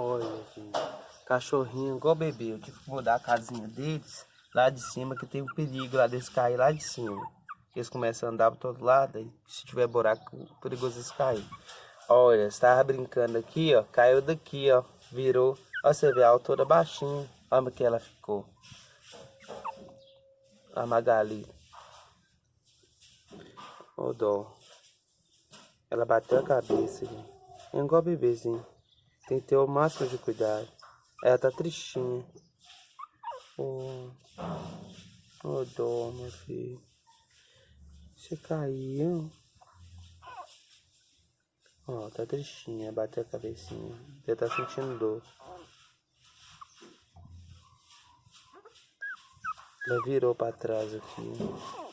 Olha, gente. Cachorrinho igual bebê. Eu tive que mudar a casinha deles lá de cima, que tem um perigo lá deles cair lá de cima. Eles começam a andar para todo lado, e se tiver buraco, perigoso eles caírem. Olha, estava brincando aqui, ó, caiu daqui, ó, virou. Ó, você vê a altura baixinha. Olha que ela ficou. A Magali. Ô, dó. Ela bateu a cabeça, gente. É igual bebezinho. Tem que ter o máximo de cuidado. Ela tá tristinha. Ô, oh, dó, meu filho. Você caiu. Ó, oh, tá tristinha, bateu a cabecinha. Você tá sentindo dor. Ela virou pra trás aqui.